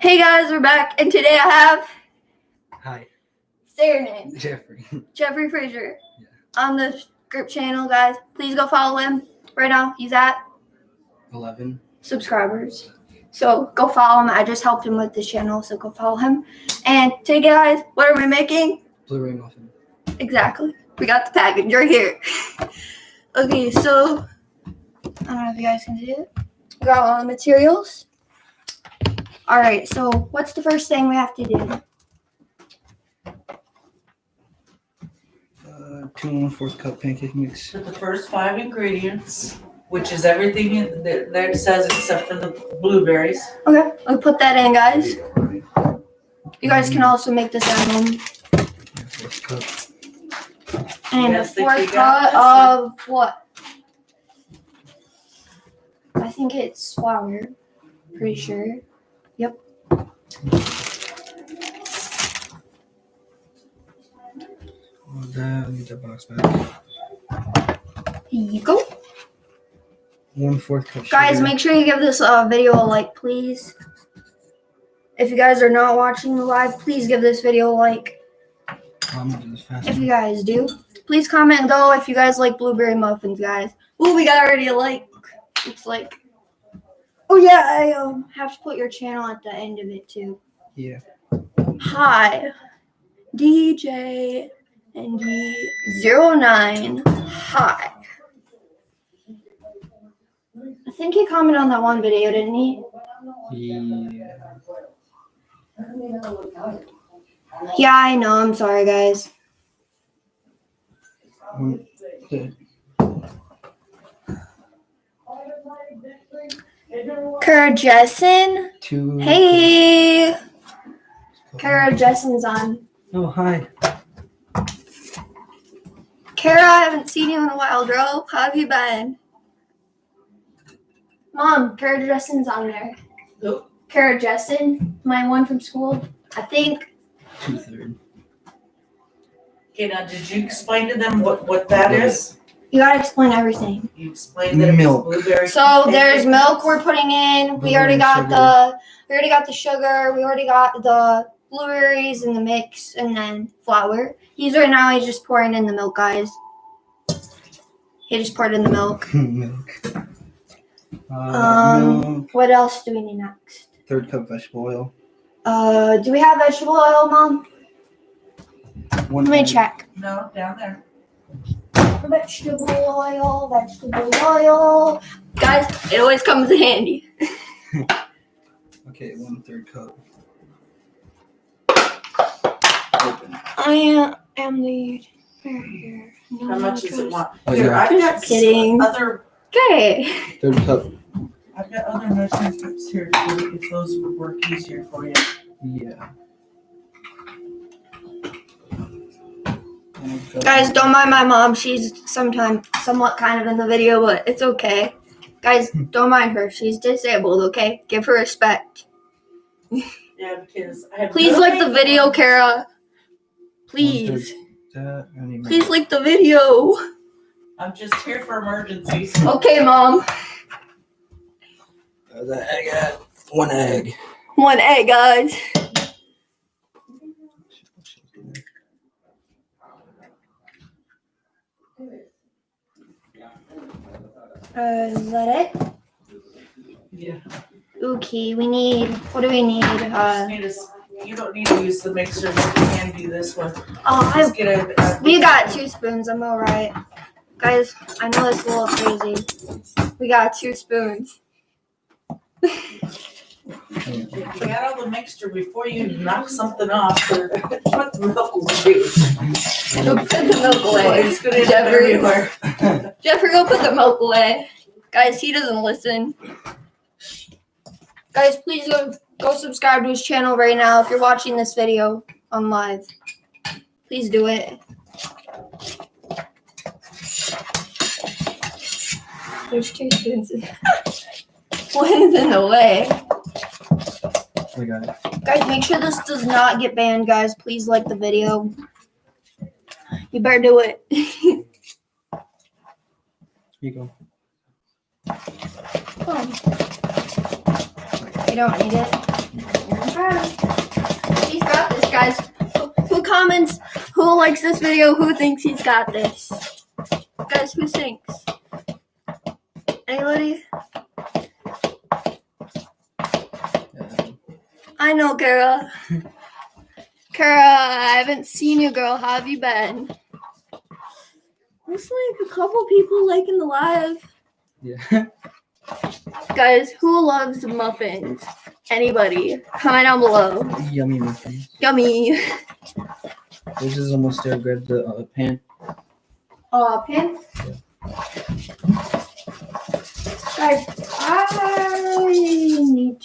Hey guys, we're back, and today I have Hi, say your name, Jeffrey. Jeffrey Frazier, Yeah. on the group channel, guys. Please go follow him right now. He's at 11. subscribers, so go follow him. I just helped him with this channel, so go follow him. And today, guys, what are we making? Blu-ray muffin. Exactly. We got the package right here. okay, so I don't know if you guys can see it. Got all the materials. All right, so what's the first thing we have to do? Uh, two and one fourth cup pancake mix. Put the first five ingredients, which is everything in- that, that it says except for the blueberries. Okay, we put that in, guys. You guys can also make this at home. Yeah, fourth cup. And a guys think fourth we got cut of what? I think it's flour. Pretty sure. Oh, that. Get that box back. Here you go. One fourth cup. Guys, sugar. make sure you give this uh, video a like, please. If you guys are not watching the live, please give this video a like. I'm gonna do this fast. If you guys do, please comment though if you guys like blueberry muffins, guys. Ooh, we got already a like. It's like, oh yeah, I um have to put your channel at the end of it too. Yeah. Hi, DJ and D09. Hi. I think he commented on that one video, didn't he? Yeah. Yeah, I know. I'm sorry, guys. One, the, Kara Jessen. two. Hey, cup- Kara Jessen's on. Oh, hi. Kara, I haven't seen you in a while, girl. How have you been? Mom, Kara Jessen's on there. Oh. Who? Kara Jessen, my one from school. I think. Two third. Okay, now did you explain to them what, what that is? You gotta explain everything. You explained that it was Milk. blueberry. So there's milk we're putting in. We already got sugar. the we already got the sugar. We already got the blueberries in the mix and then flour. He's right now he's just pouring in the milk, guys. He just poured in the milk. milk. Uh, Um, milk. What else do we need next? Third cup vegetable oil. Uh, do we have vegetable oil, Mom? One Let me egg. check. No, down there. Vegetable oil, vegetable oil. Guys, it always comes in handy. Okay, one third cup. Open. I am the here. No, How much does it want? Oh, Here, yeah. I've got Just kidding. other, Okay. Third cup. I've got other measuring cups here too, if those would work easier for you. Yeah. Guys, don't mind my mom. She's sometimes somewhat kind of in the video, but it's okay. Guys, don't mind her. She's disabled, okay? Give her respect. Yeah, because I have. Please no like the video, Kara. Please. third That, I need Please like the video. I'm just here for emergencies. Okay, mom. The egg at one egg. One egg, guys. Uh, is that it? Yeah. Okay, we need, what do we need? You just Uh, need to s- You don't need to use the mixer, you can do this one. oh, I Just get a. a- We got two spoons. I'm all right. Guys, I know it's a little crazy. We got two spoons. Get out of the mixture before you knock something off or put the milk away. Go put the milk away. It's gonna end up Jeffrey. everywhere. Jeffrey, go put the milk away. Guys, he doesn't listen. Guys, please go, go subscribe to his channel right now if you're watching this video on live. Please do it. There's two spoons. One is in the way. Got it. Guys, make sure this does not get banned, guys. Please like the video. You better do it. Here you go. Oh. You don't need it. He's got this, guys. Who, who comments? Who likes this video? Who thinks he's got this? Guys, who thinks? Anybody? I know, Kara. Kara, I haven't seen you, girl. How have you been? Looks like a couple people liking the live. Yeah. Guys, who loves muffins? Anybody? Comment down below. Yummy muffins. Yummy. This is almost there. Grab the uh, pan. Uh, pants? Guys, I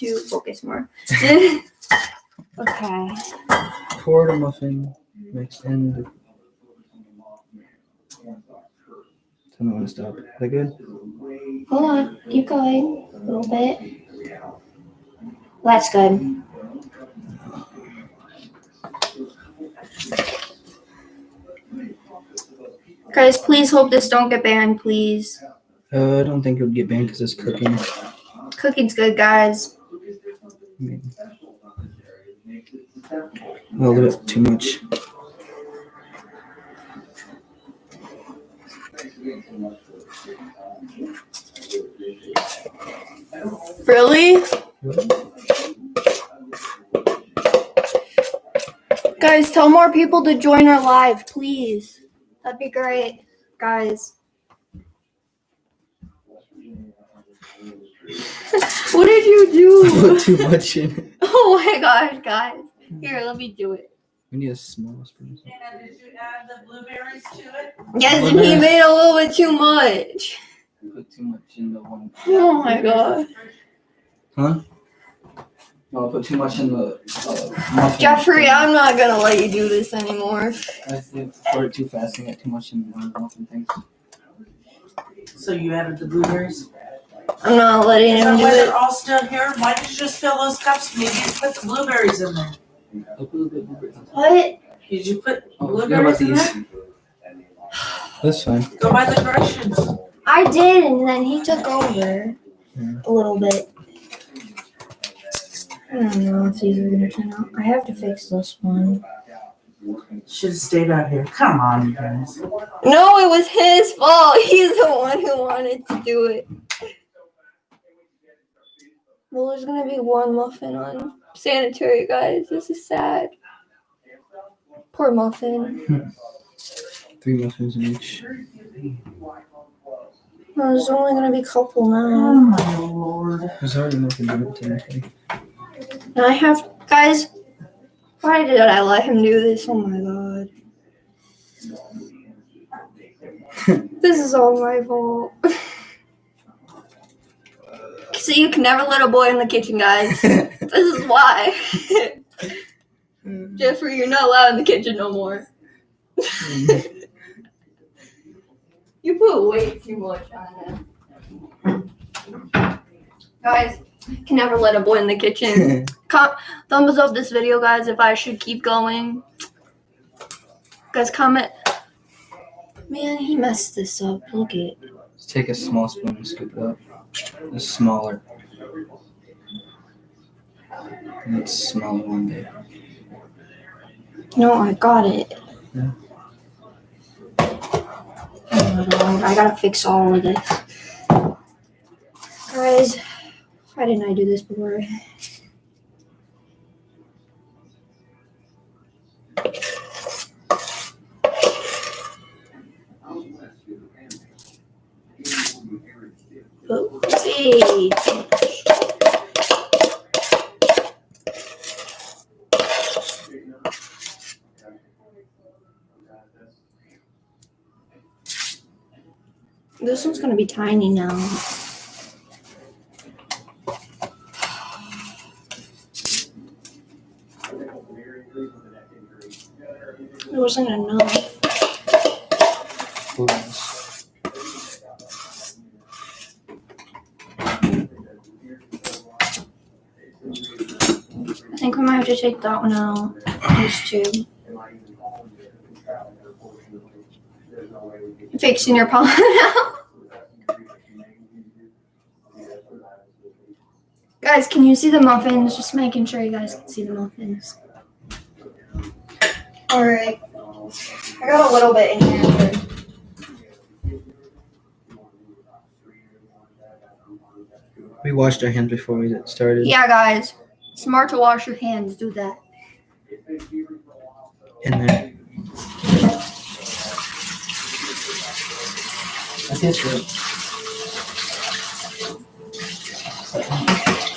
need to focus more. okay. Pour the muffin mix in. The... Tell me when to stop. Is that good? Hold on. Keep going. A little bit. That's good. Guys, please hope this don't get banned, please. Uh, I don't think it would get banned because it's cooking. Cooking's good, guys. A little bit too much. Really? Guys, tell more people to join our live, please. That'd be great, guys. What did you do? Put do? too much in it. oh my gosh, guys. Here, let me do it. We need a small spoon. Anna, did you add the blueberries to it? Yes, and he made a little bit too much. Put too much in the one. Oh my god. Huh? No, I put too much in the uh, muffin. Jeffrey, I'm not gonna let you do this anymore. I think pour it too fast and get too much in one the muffin things. So you added the blueberries? I'm not letting So him do when it. they're all still here, why did you just fill those cups? Maybe you put the blueberries in there. A little bit blueberries on top. What? Did you put Oh, forgot about blueberries in these. there? That's fine. Go by the directions. I did, and then he took over Yeah. a little bit. I don't know if these are gonna turn out. I have to fix this one. Should have stayed out here. Come on, you guys. No, it was his fault. He's the one who wanted to do it. Well, there's gonna be one muffin on sanitary, guys. This is sad. Poor muffin. Three muffins in each. No, there's only gonna be a couple now. Oh my lord. There's already muffins in it. And I have, guys. Why did I let him do this? Oh my god. this is all my fault. See, you can never let a boy in the kitchen, guys. this is why. Mm-hmm. Jeffrey, you're not allowed in the kitchen no more. Mm-hmm. You put way too much on it. Guys, can never let a boy in the kitchen. Com- thumbs up this video, guys, if I should keep going. Guys, comment. Man, he messed this up. Look at it. Just take a small spoon and scoop it up. The smaller. It's smaller one day. No, I got it. Yeah. I gotta fix all of this. Guys, why didn't I do this before? This one's gonna be tiny now. It wasn't enough. I think we might have take that one out. Two. Fixing your pollen now. Guys, can you see the muffins? Just making sure you guys can see the muffins. All right. I got a little bit in here. We washed our hands before we started. Yeah, guys. Smart to wash your hands. Do that. In there. I.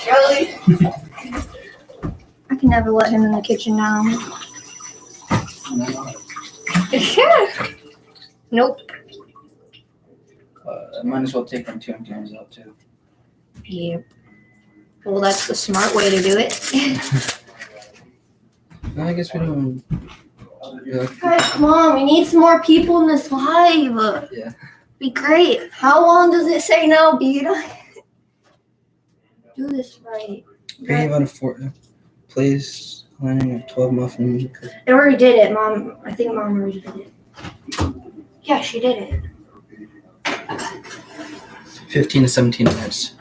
Really? I can never let him in the kitchen now. nope. Uh, I might as well take them two ones out too. Yep. Well, that's the smart way to do it. I guess we don't. Yeah, Guys, come on. We need some more people in this live. Yeah. Be great. How long does it say now, Beta? Do this right. Creative on a four. Place lining of twelve muffins. I already did it, Mom. I think Mom already did it. Yeah, she did it. Fifteen to seventeen minutes.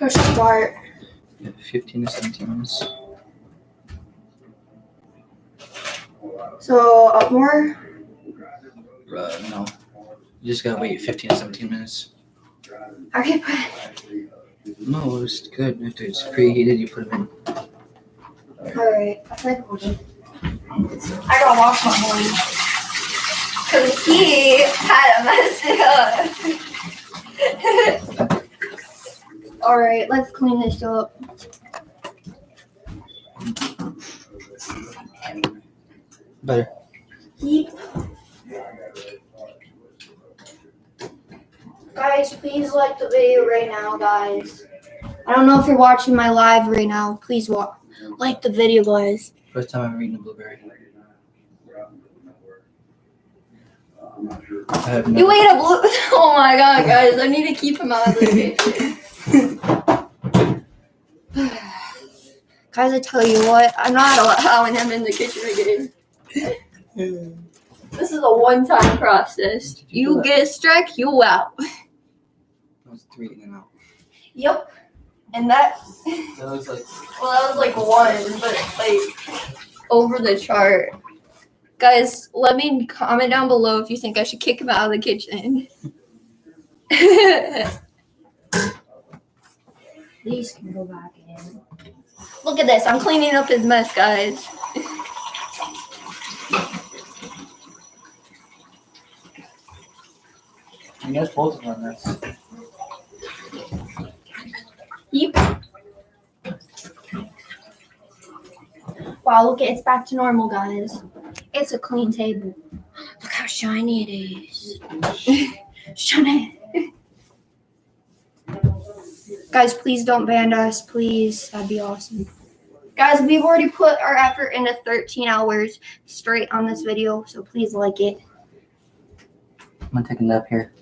Let's start. Yeah, Fifteen to seventeen minutes. So, up more? Uh, no. You just gotta wait fifteen to seventeen minutes. Okay, put No, it's good. After it's preheated, you put them in. Alright, I think we'll do. I gotta wash my hands. Cause he had a mess it up. Alright, let's clean this up. Better. Yeep. Guys, please like the video right now, guys. I don't know if you're watching my live right now. Please wa- like the video, guys. First time I've eaten a blueberry. I have no. You ate a blue. Oh my god, guys! I need to keep him out of the kitchen. guys, I tell you what, I'm not allowing him in the kitchen again. This is a one-time process. You get a strike, you out. That was three in and out. Yep. And that, That was like well, that was like one, but like over the chart. Guys, let me comment down below if you think I should kick him out of the kitchen. These can go back in. Look at this. I'm cleaning up his mess, guys. I guess both of them. That's Yep. Wow, look, it's back to normal, guys. It's a clean table. Look how shiny it is. shiny. Guys, please don't ban us, please. That'd be awesome. Guys, we've already put our effort into 13 hours straight on this video, so please like it. I'm gonna take a nap here.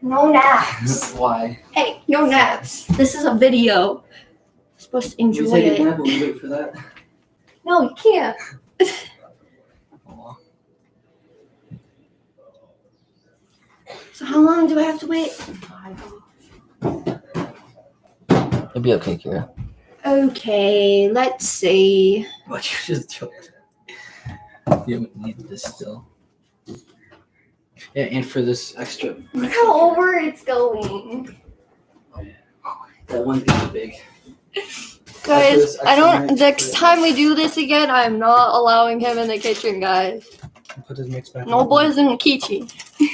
No naps. Why? hey, no naps. This is a video. You're supposed to enjoy we take a nap. We wait for that. No, you can't. So how long do I have to wait? It'll be okay, Kira. Okay, let's see. What you just choked. You need this still. Yeah, and for this extra, Look how over it's going. Oh, that one thing's big. Guys, I don't next put time we do this again, I'm not allowing him in the kitchen, guys. Put this mix back. No in. boys in the kitchen.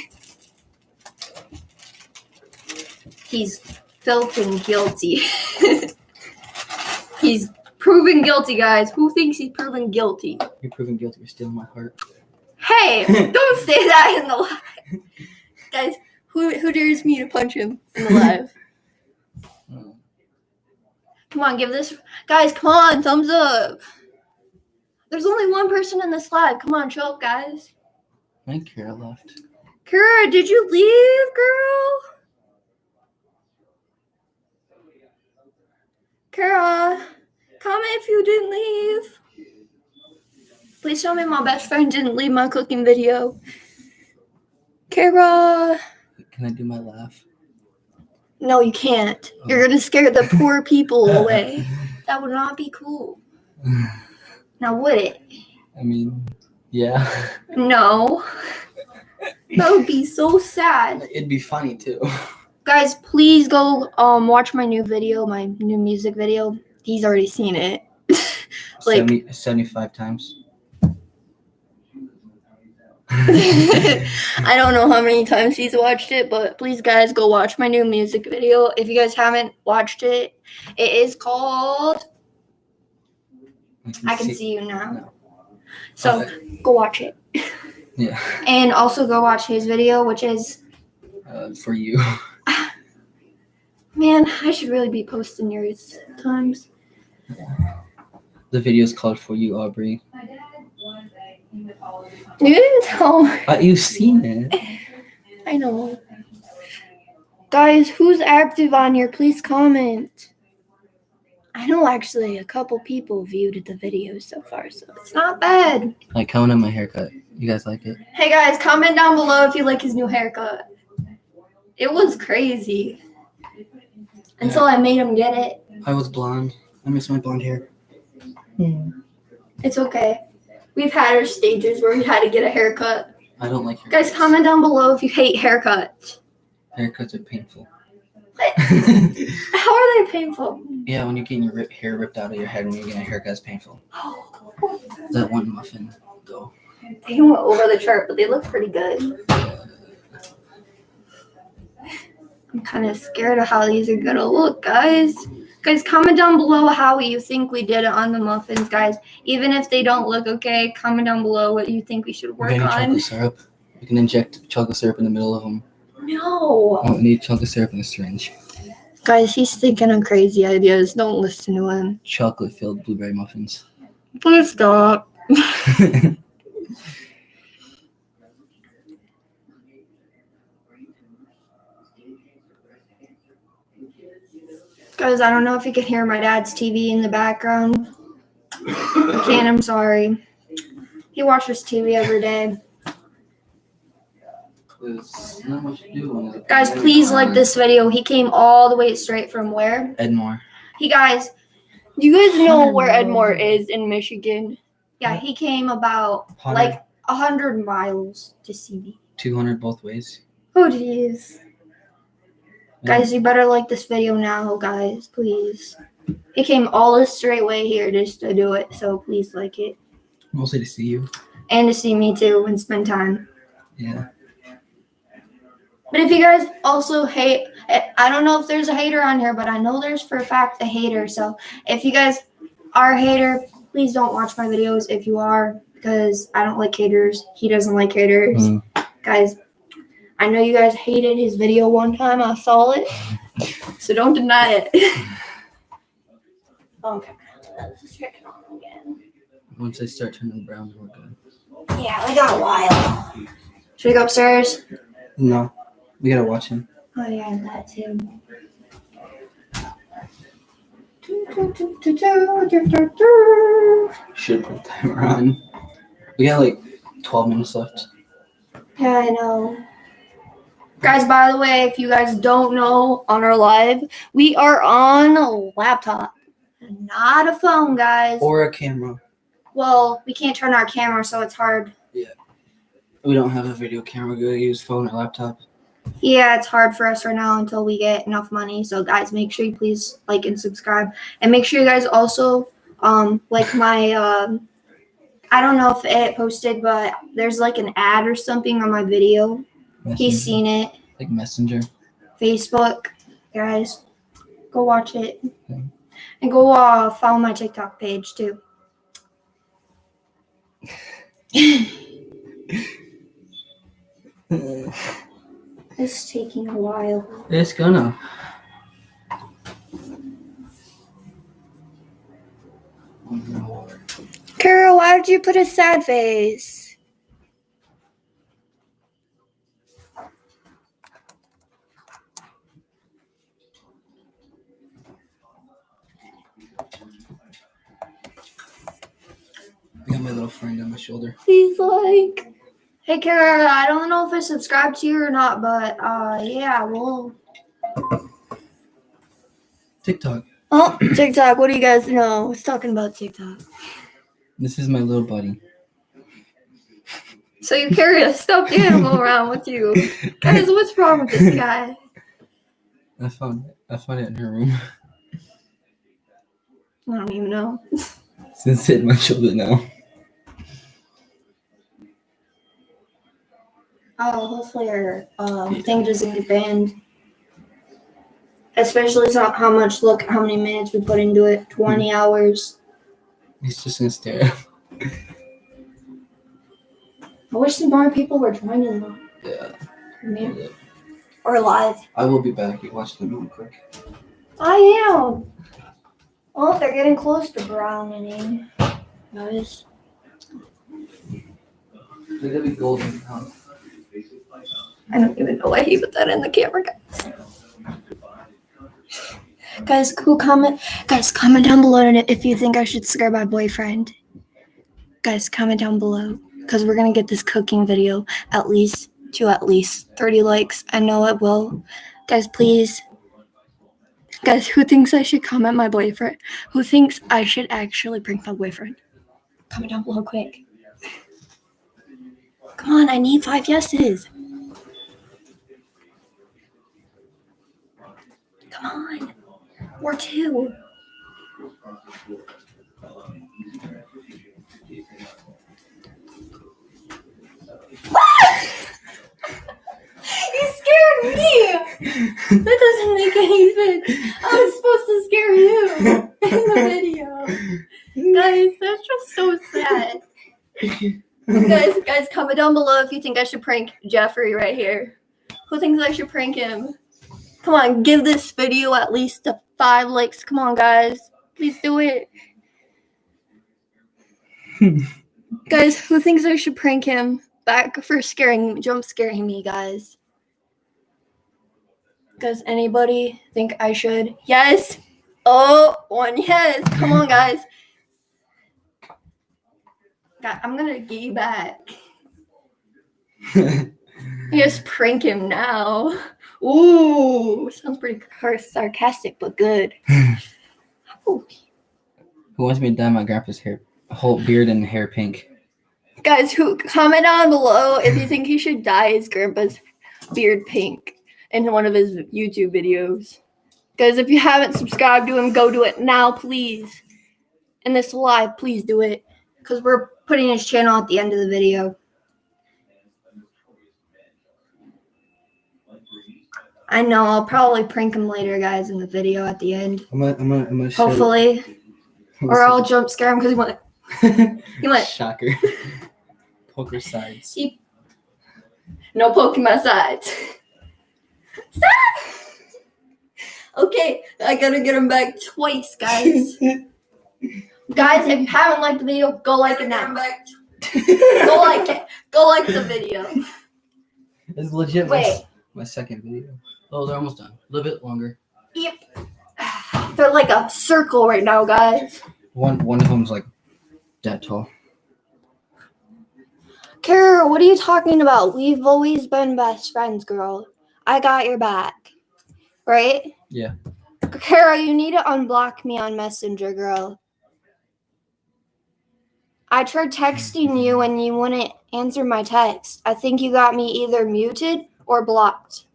He's filthy guilty. he's proven guilty, guys. Who thinks he's proven guilty? You're proving guilty. You're stealing my heart. Hey, don't say that in the live. Guys, who who dares me to punch him in the live? Oh. Come on, give this guys, come on, thumbs up. There's only one person in this live. Come on, show up, guys. I think Kira left. Kara, did you leave, girl? Kara, comment if you didn't leave. Please tell me my best friend didn't leave my cooking video. Kara. Can I do my laugh? No, you can't. Oh. You're gonna scare the poor people away. That would not be cool. Now would it? I mean, yeah. No. That would be so sad. It'd be funny too. Guys, please go um watch my new video, my new music video. He's already seen it. Like- 70, 75 times. I don't know how many times he's watched it, but please, guys, go watch my new music video. If you guys haven't watched it, it is called I Can See You Now. No. So Uh, go watch it. yeah. And also go watch his video, which is, Uh, for you. man, I should really be posting yours times. The video is called For You, Aubrey. You didn't tell me. Uh, you've seen it. I know. Guys, who's active on here? Please comment. I know actually a couple people viewed the video so far, so it's not bad. Like, comment on my haircut. You guys like it? Hey guys, comment down below if you like his new haircut. It was crazy. Until I made him get it. I was blonde. I miss my blonde hair. Hmm. It's okay. We've had our stages where we had to get a haircut. I don't like haircuts. Guys, comment down below if you hate haircuts. Haircuts are painful. How are they painful? yeah, when you're getting your rip, hair ripped out of your head when you're getting a haircut, it's painful. That one muffin, though. They went over the chart, but they look pretty good. I'm kind of scared of how these are gonna look, guys. Guys, comment down below how you think we did it on the muffins, guys. Even if they don't look okay, comment down below what you think we should We're work getting on. chocolate syrup. We can inject chocolate syrup in the middle of them. No. Oh, we need chocolate syrup in a syringe. Guys, he's thinking of crazy ideas. Don't listen to him. Chocolate filled blueberry muffins. Please stop. Guys, I don't know if you can hear my dad's TV in the background. I can't, I'm sorry. He watches TV every day. There's not much to do when it's- Guys, please like this video. He came all the way straight from where? Edmore. He guys, you guys know where Edmore is in Michigan? Yeah, he came about 100, like a hundred miles to see me. 200 both ways. Oh jeez. Guys, you better like this video now, guys, please. He came all this straight way here just to do it, so please like it. Mostly to see you. And to see me too and spend time. Yeah. But if you guys also hate, I I don't know if there's a hater on here, but I know there's for a fact a hater. So if you guys are a hater, please don't watch my videos if you are, because I don't like haters. He doesn't like haters. Mm. Guys, I know you guys hated his video one time. I saw it. So don't deny it. okay. Let's check it on again. Once they start turning brown, we're good. Yeah, we got a while. Should we go upstairs? No. We gotta watch him. Oh yeah, that too. Should put the timer on. We got like 12 minutes left. Yeah, I know. Guys, by the way, if you guys don't know on our live, we are on a laptop, not a phone, guys. Or a camera. Well, we can't turn our camera, so it's hard. Yeah. We don't have a video camera. We gotta use phone or laptop. Yeah, it's hard for us right now until we get enough money. So, guys, make sure you please like and subscribe, and make sure you guys also um like my um. I don't know if it posted, but there's like an ad or something on my video. He's seen it. Like Messenger. Facebook, guys. Go watch it. Yeah. And go uh, follow my TikTok page too. It's taking a while. It's gonna. Carol, why did you put a sad face? I got my little friend on my shoulder. He's like, hey, Carol, I don't know if I subscribed to you or not, but uh, yeah, well, TikTok. Oh, TikTok. What do you guys know? It's talking about TikTok. This is my little buddy. So you carry a stuffed animal around with you. Guys, what's wrong with this guy? I found it. I found it in her room. I don't even know. Since hitting my shoulder now. Oh, hopefully our um, thing doesn't get banned. Especially so how much look how many minutes we put into it. Twenty hours. He's just gonna stare I wish some more people were joining though. Yeah. Or maybe- Or live. I will be back. You watch the movie quick. I am. Oh, they're getting close to browning. Guys. They're gonna be golden brown. I don't even know why he put that in the camera, guys. Guys, who comment? Guys, comment down below if you think I should scare my boyfriend. Guys, comment down below because we're gonna get this cooking video at least to at least 30 likes. I know it will. Guys, please. Guys, who thinks I should comment my boyfriend? Who thinks I should actually prank my boyfriend? Comment down below quick. Come on, I need five yeses. Come on. Or two. you scared me! That doesn't make any sense. I was supposed to scare you in the video. Guys, that's just so sad. guys, guys, comment down below if you think I should prank Jeffrey right here. Who thinks I should prank him? Come on, give this video at least a five likes. Come on, guys. Please do it. guys, who thinks I should prank him back for scaring, jump scaring me, guys? Does anybody think I should? Yes. Oh, one yes. Come on, guys. God, I'm gonna get you back. Just prank him now. Ooh, sounds pretty sarcastic, but good. Who oh. wants me to dye my grandpa's hair, whole beard and hair pink? Guys, who comment down below if you think he should dye his grandpa's beard pink in one of his YouTube videos. Guys, if you haven't subscribed to him, go do it now, please. In this live, please do it. Because we're putting his channel at the end of the video. I know, I'll probably prank him later, guys, in the video at the end. I'm gonna, I'm gonna, I'm gonna Hopefully. Or I'll jump scare him because he went. He went. Shocker. Poker sides. No poking my sides. okay, I gotta get him back twice, guys. guys, if you haven't liked the video, go like it now. Go like it. Go like the video. It's legit. My, Wait. my second video. Oh, they're almost done. A little bit longer. Yep. They're like a circle right now, guys. One, one of them's like that tall. Kara, what are you talking about? We've always been best friends, girl. I got your back. Right? Yeah. Kara, you need to unblock me on Messenger, girl. I tried texting you and you wouldn't answer my text. I think you got me either muted or blocked.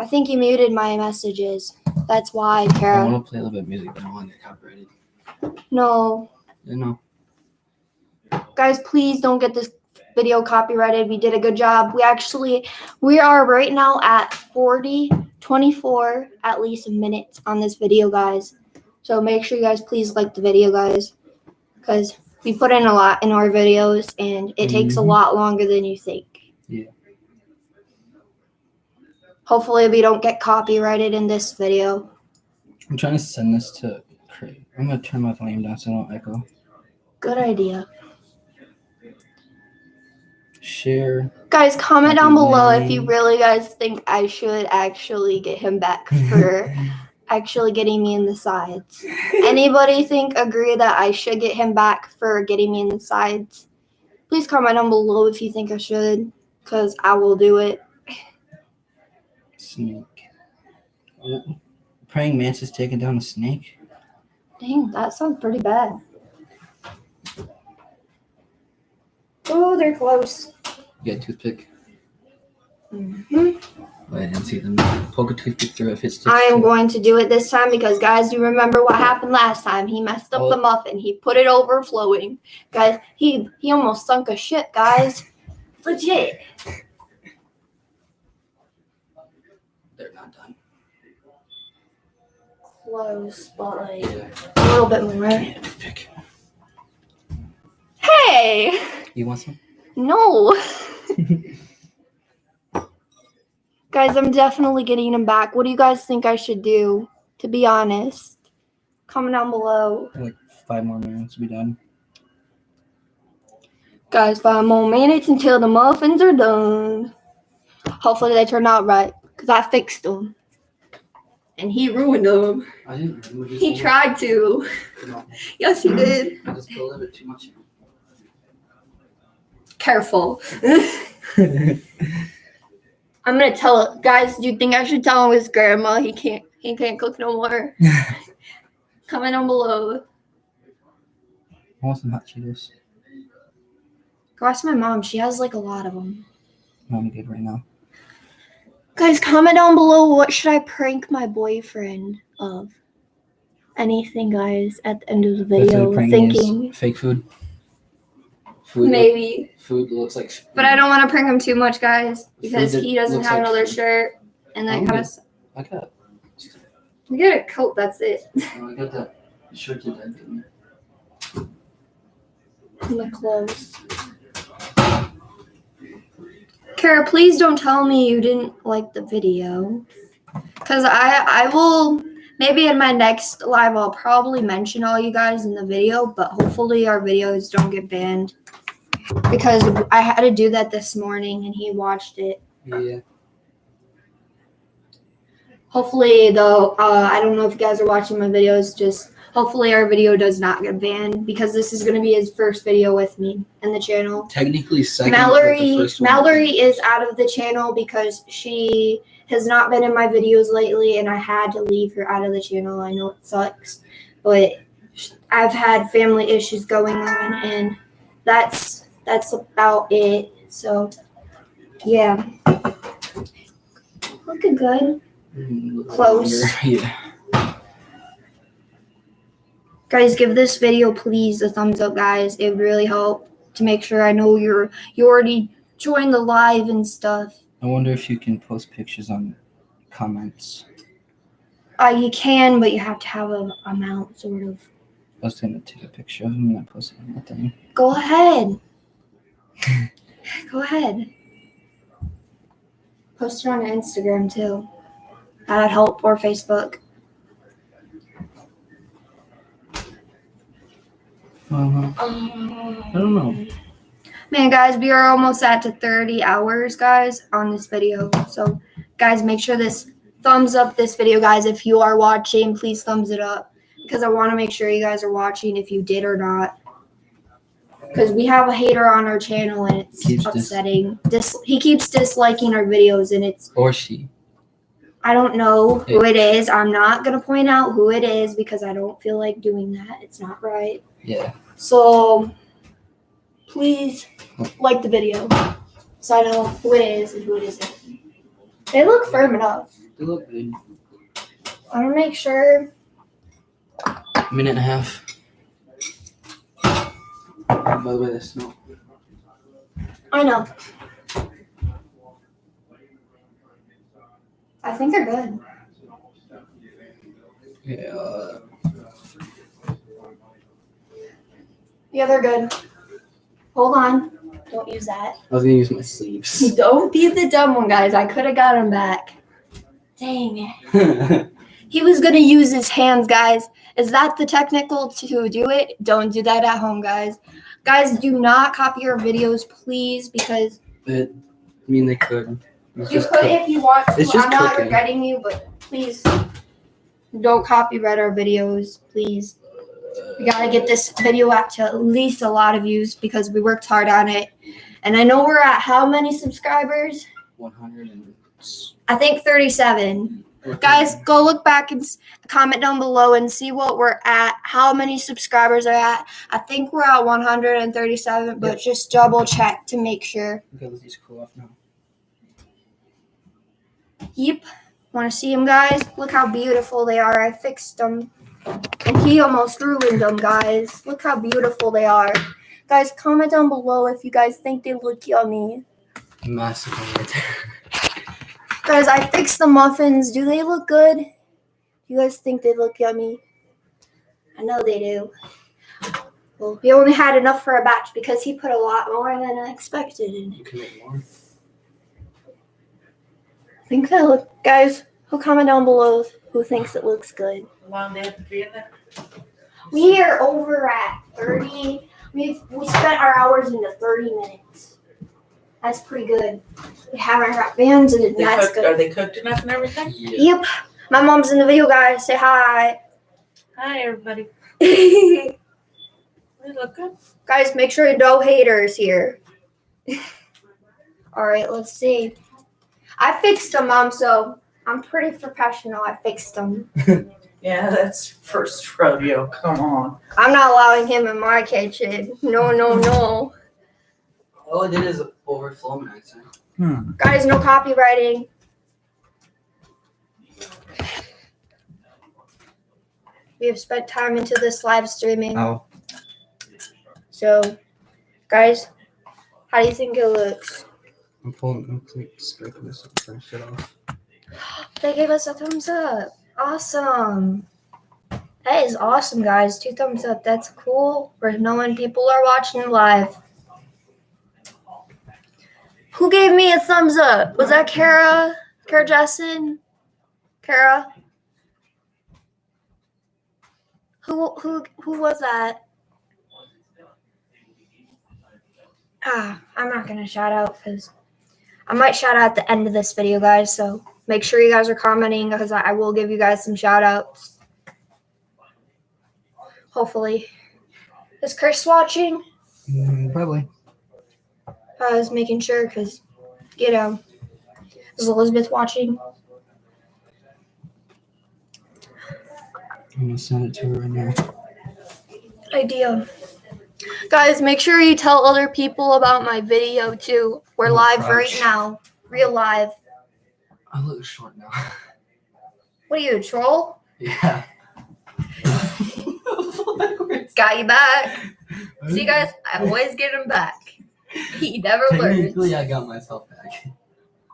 I think you muted my messages. That's why, I Kara. want to play a little bit of music, but I don't want to get copyrighted. No. Know. guys please don't get this video copyrighted we did a good job we actually we are right now at 40 24 at least minutes on this video guys so make sure you guys please like the video guys because we put in a lot in our videos and it takes a Mhm. lot longer than you think Yeah. Hopefully we don't get copyrighted in this video I'm trying to send this to Craig. I'm gonna turn my volume down so I don't echo. good idea Share. guys comment down below if you really guys think i should actually get him back for actually getting me in the sides. Anybody think agree that I should get him back for getting me in the sides? Please comment down below if you think I should, because I will do it. Snake. Oh, praying mantis taking down a snake. Dang, that sounds pretty bad. Oh, they're close. You got a toothpick. Mhm. Oh, I didn't see them. Poke a toothpick through it if it sticks. I am to going to do it this time because, guys, you remember what happened last time? He messed up Oh. the muffin. He put it overflowing, guys. He he almost sunk a ship, guys. Legit. They're not done. Close, but like a little bit more. Give me a toothpick. Hey, You want some? no, guys. I'm definitely getting them back. What do you guys think I should do? To be honest, comment down below. Like five more minutes to be done. Guys, five more minutes until the muffins are done. Hopefully they turn out right, because I fixed them. And he ruined them. I didn't. He tried to. No, Yes, he did. I just put a little bit too much. Careful. I'm gonna tell guys, do you think I should tell him his grandma he can't he can't cook no more? Comment down below. I want some hot Cheetos. Go ask my mom. She has like a lot of them. I'm good right now. Guys, comment down below what should I prank my boyfriend of? Anything, guys, at the end of the video. pranking is. Thinking fake food. Food. maybe. Food looks like. But I don't want to prank him too much, guys, because he doesn't have like another food. shirt. And that I'm kind good. of I got. you get a coat, that's it. Oh, I got that shirt that I did. And the clothes. Kara, please don't tell me you didn't like the video. Cause I I will maybe in my next live I'll probably mention all you guys in the video, but hopefully our videos don't get banned. Because I had to do that this morning and he watched it. Yeah. Hopefully though, uh, I don't know if you guys are watching my videos, just hopefully our video does not get banned because this is gonna be his first video with me and the channel. Technically second. Mallory Mallory is out of the channel because she has not been in my videos lately and I had to leave her out of the channel. I know it sucks, but I've had family issues going on and that's that's about it. So yeah. Looking good. Mm, Close. Yeah. Guys, give this video please a thumbs up guys. It would really help to make sure I know you're you already joined the live and stuff. I wonder if you can post pictures on comments. Uh, you can, but you have to have a amount, sort of. I was gonna take a picture of him and I posted on my thing. Go ahead. Go ahead. Post it on Instagram too. That'd help, or Facebook. Uh-huh. Um, I don't know. Man, guys, we are almost at to 30 hours, guys, on this video. So, guys, make sure this thumbs up this video, guys. If you are watching, please thumbs it up because I want to make sure you guys are watching if you did or not. Because we have a hater on our channel and it's Keeps upsetting. Dis- he keeps disliking our videos and it's Or she. I don't know who it is. I'm not gonna point out who it is because I don't feel like doing that. It's not right. Yeah. So please like the video so I know who it is and who it isn't. They look firm enough. They look good. I want to make sure. Minute and a half. By the way, they smell. I know. I think they're good. Yeah. Uh, Yeah, they're good. Hold on. Don't use that. I was gonna use my sleeves. Don't be the dumb one, guys. I could have got him back. Dang it. He was gonna use his hands, guys. Is that the technical to do it? Don't do that at home, guys. Guys, do not copy our videos, please, because I mean, they could. It's you could cook- if you want to. It's just I'm not regretting you, but please don't copyright our videos, please. We gotta get this video out to at least a lot of views because we worked hard on it. And I know we're at how many subscribers? 100 and I think 37. Guys, go look back and comment down below and see what we're at, how many subscribers are at. I think we're at 137, but Yep. just double check to make sure. Okay, let these cool off now. Yep. Want to see them, guys? Look how beautiful they are. I fixed them. And he almost ruined them, guys. Look how beautiful they are. Guys, comment down below if you guys think they look yummy. Massive right there. Guys, I fixed the muffins. Do they look good? You guys think they look yummy? I know they do. Well, we only had enough for a batch because he put a lot more than I expected in it. You can make more. think that look, guys. Who comment down below who thinks it looks good? How long they have to be in there? We are over at thirty. We've we spent our hours into thirty minutes. That's pretty good. We haven't got bands and They that's cooked, good. are they cooked enough and everything? Yeah. Yep. My mom's in the video, guys. Say hi. Hi, everybody. guys, They look good. Guys, make sure no haters here. All right, let's see. I fixed them, mom. So I'm pretty professional. I fixed them. Yeah, that's first rodeo. Come on. I'm not allowing him in my kitchen. No, no, no. All I did is overflow my accent. Hmm. Guys, no copywriting. We have spent time into this live streaming. Oh. So, guys, how do you think it looks? I'm pulling. I'm like scraping this and shit off. They gave us a thumbs up. Awesome. That is awesome, guys. Two thumbs up. That's cool. We're knowing people are watching live. Who gave me a thumbs up? Was that Kara? Kara Jessen? Kara? Who who who was that? Ah, I'm not gonna shout out because I might shout out at the end of this video, guys. So make sure you guys are commenting because I, I will give you guys some shout outs. Hopefully. Is Chris watching? Mm, probably. I was making sure because, you know, is Elizabeth watching? I'm gonna send it to her right now. Idea. Guys, make sure you tell other people about my video too. We're Oh, live right now. Real live. I look short now. What are you, a troll? yeah. Got you back. See, guys, I always get him back. He never learns. Technically, I got myself back.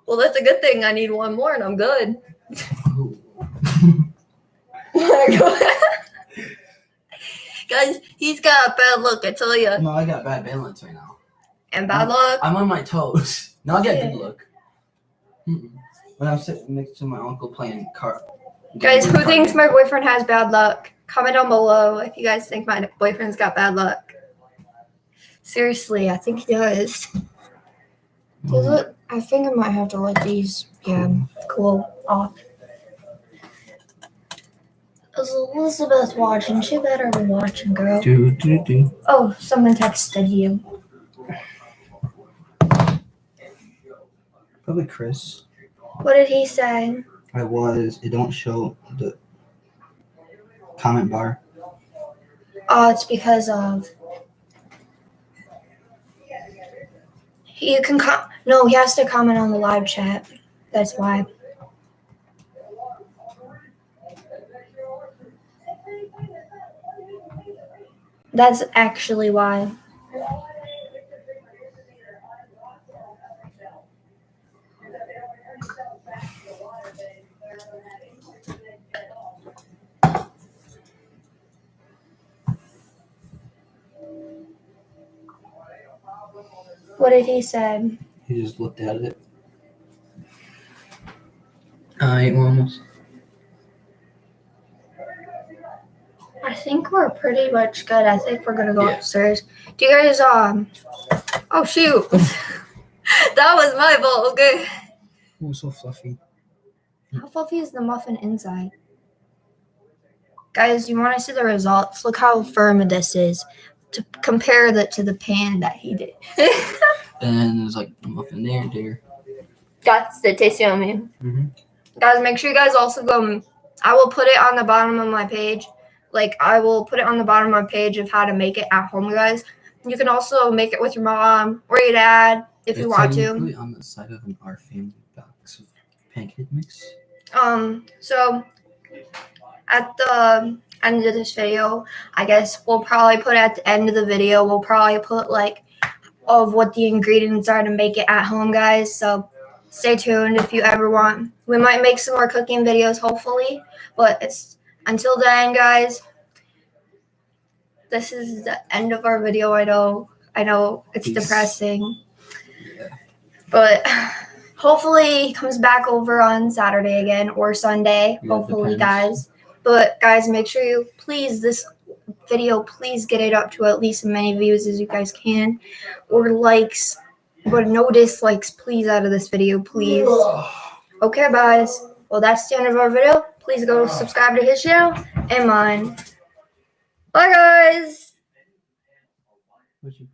Well, that's a good thing. I need one more and I'm good. Guys, he's got a bad look, I tell you. no, I got bad balance right now. And bad luck. I'm on my toes. No, I got Yeah. good look. Mm-mm. When I'm sitting next to my uncle playing card. Guys, who thinks my boyfriend has bad luck? Comment down below if you guys think my boyfriend's got bad luck. Seriously, I think he does. Does mm-hmm. it? I think I might have to let these, yeah, cool off. Is Elizabeth watching? She better be watching, girl. Do do do. Oh, someone texted you. Probably Chris. What did he say? I was. It don't show the comment bar. Oh, it's because of. You can com- no, he has to comment on the live chat. That's why. That's actually why. He say? He just looked at it. I almost. I think we're pretty much good. I think we're gonna go Yeah. upstairs. Do you guys um? Oh shoot, that was my fault. Okay. Oh, so fluffy. How fluffy is the muffin inside? Guys, you want to see the results? Look how firm this is. To compare that to the pan that he did. And there's like muffin there, there. That's the taste yummy. Mhm. guys, make sure you guys also go. I will put it on the bottom of my page. Like I will put it on the bottom of my page of how to make it at home, guys. You can also make it with your mom or your dad if you want to. on the side of an our family box of pancake mix. Um, so at the end of this video, I guess we'll probably put at the end of the video, we'll probably put like of what the ingredients are to make it at home, guys. So stay tuned if you ever want. We might make some more cooking videos, hopefully. But it's until then, guys. This is the end of our video. I know, I know it's Peace. depressing, but hopefully he comes back over on Saturday again or Sunday. Yeah, hopefully, guys. But guys, make sure you please this video, please get it up to at least as many views as you guys can, or likes, but no dislikes, please, out of this video, please. Okay, guys. Well, that's the end of our video. Please go subscribe to his channel and mine. Bye, guys. What'd.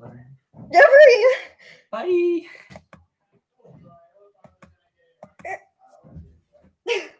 Bye.